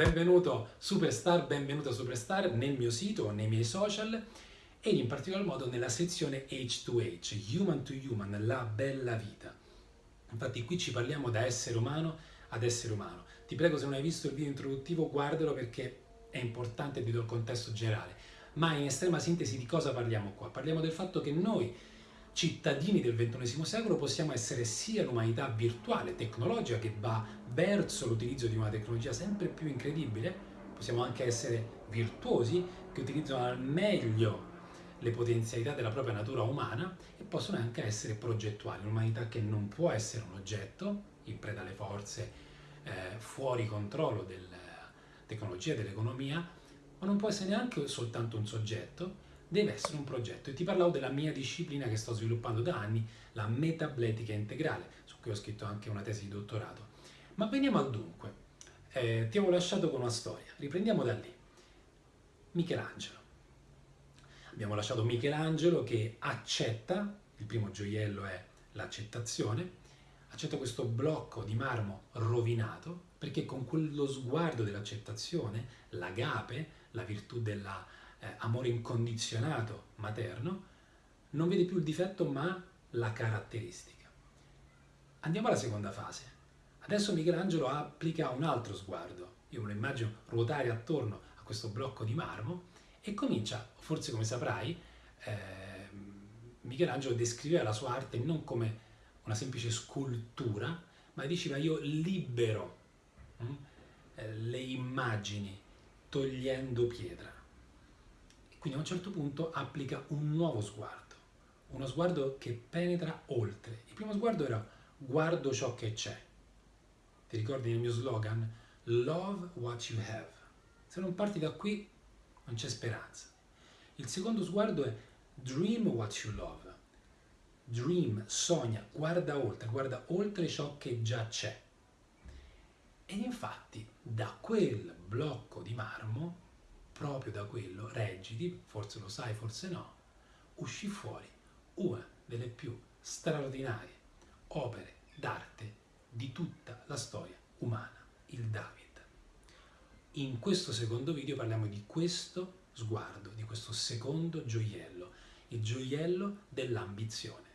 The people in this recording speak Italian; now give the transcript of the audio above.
benvenuto Superstar, benvenuto Superstar nel mio sito, nei miei social e in particolar modo nella sezione H2H, Human to Human, la bella vita. Infatti qui ci parliamo da essere umano ad essere umano. Ti prego se non hai visto il video introduttivo guardalo perché è importante ti do il contesto generale. Ma in estrema sintesi di cosa parliamo qua? Parliamo del fatto che noi cittadini del XXI secolo possiamo essere sia l'umanità virtuale, tecnologica, che va verso l'utilizzo di una tecnologia sempre più incredibile, possiamo anche essere virtuosi, che utilizzano al meglio le potenzialità della propria natura umana e possono anche essere progettuali, un'umanità che non può essere un oggetto in preda alle forze eh, fuori controllo della tecnologia, dell'economia, ma non può essere neanche soltanto un soggetto, deve essere un progetto. E ti parlavo della mia disciplina che sto sviluppando da anni, la metabletica integrale, su cui ho scritto anche una tesi di dottorato. Ma veniamo al dunque. Eh, ti avevo lasciato con una storia, riprendiamo da lì. Michelangelo. Abbiamo lasciato Michelangelo che accetta, il primo gioiello è l'accettazione, accetta questo blocco di marmo rovinato perché con quello sguardo dell'accettazione, l'agape, la virtù dell'amore eh, incondizionato materno, non vede più il difetto ma la caratteristica. Andiamo alla seconda fase. Adesso Michelangelo applica un altro sguardo. Io me lo immagino ruotare attorno a questo blocco di marmo e comincia, forse come saprai, eh, Michelangelo descriveva la sua arte non come una semplice scultura, ma diceva io libero hm, le immagini togliendo pietra. E quindi a un certo punto applica un nuovo sguardo, uno sguardo che penetra oltre. Il primo sguardo era guardo ciò che c'è. Ti ricordi nel mio slogan? Love what you have. Se non parti da qui non c'è speranza. Il secondo sguardo è dream what you love. Dream, sogna, guarda oltre, guarda oltre ciò che già c'è. Ed infatti da quel blocco di marmo, proprio da quello, reggiti, forse lo sai, forse no, uscì fuori una delle più straordinarie opere d'arte di tutta la storia umana, il David. In questo secondo video parliamo di questo sguardo, di questo secondo gioiello, il gioiello dell'ambizione.